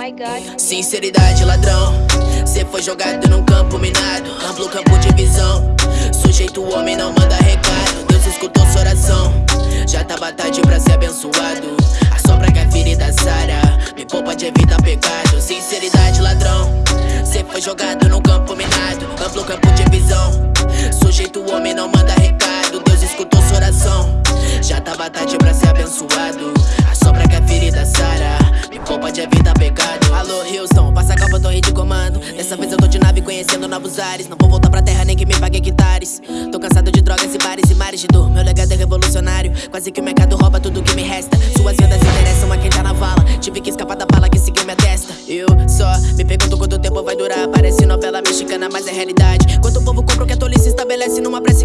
my god. Sinceridade, ladrão. Cê foi jogado num campo minado, amplo campo de visão. Sujeito homem não manda recado. Deus escutou sua oração. Já tava tarde pra ser abençoado. A sombra que a ferida sara. Me poupa de evitar pecado. Sinceridade, ladrão. Cê foi jogado num campo minado, amplo campo de visão. Sujeito homem não manda recado. Deus escutou sua oração. Já tava tarde pra ser abençoado. A sombra que a ferida sara. Me poupa de evitar pecado. Alô, Houston, passa a calma, torre de comando. Dessa vez eu tô de nave conhecendo novos ares. Não vou voltar pra terra nem que me pague hectares. Tô cansado de drogas e bares e mares de dor. Meu legado é revolucionário. Quase que o mercado rouba tudo que me resta. Suas vendas interessam a quem tá na vala. Tive que escapar da bala que seguiu minha testa. Eu só me pergunto quanto tempo vai durar. Parece novela mexicana, mas é realidade. Quanto o povo compra o que a tolice estabelece numa prece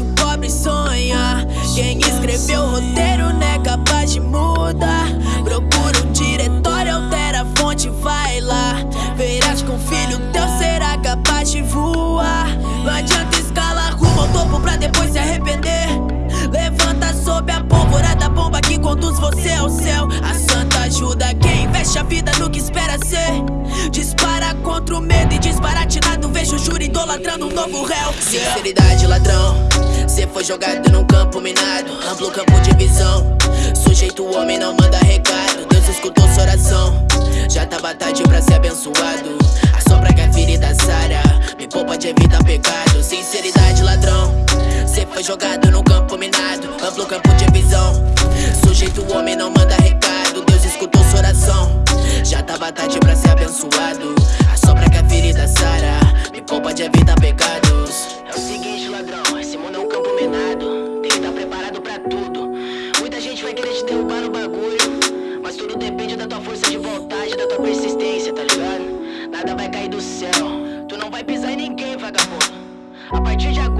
deixa o pobre sonhar. Quem escreveu o roteiro não é capaz de mudar. Procura um diretório, altera a fonte, vai lá. Verás com filho teu será capaz de voar. Não adianta escalar rumo ao topo pra depois se arrepender. Levanta sob a pólvora da bomba que conduz você ao céu. A santa ajuda quem investe a vida no que espera ser. Dispara contra o medo e disparatinado. Vejo o júri idolatrando um novo réu. Sinceridade, ladrão. Cê foi jogado num campo minado, amplo campo de visão. Sujeito homem não manda recado. Deus escutou sua oração. Já tava tarde pra ser abençoado. A sombra que a ferida sara. Me poupa de evitar pecado. Sinceridade, ladrão. Cê foi jogado num campo minado, amplo campo de visão. Sujeito homem não manda recado. Deus escutou sua oração. Já tava tarde pra ser abençoado. A sombra que a ferida sara. Me poupa de evitar pecados. É o seguinte, ladrão. Esse mundo disciplinado, tem que tá estar preparado pra tudo. Muita gente vai querer te derrubar no bagulho, mas tudo depende da tua força de vontade, da tua persistência, tá ligado? Nada vai cair do céu, tu não vai pisar em ninguém, vagabundo. A partir de agora.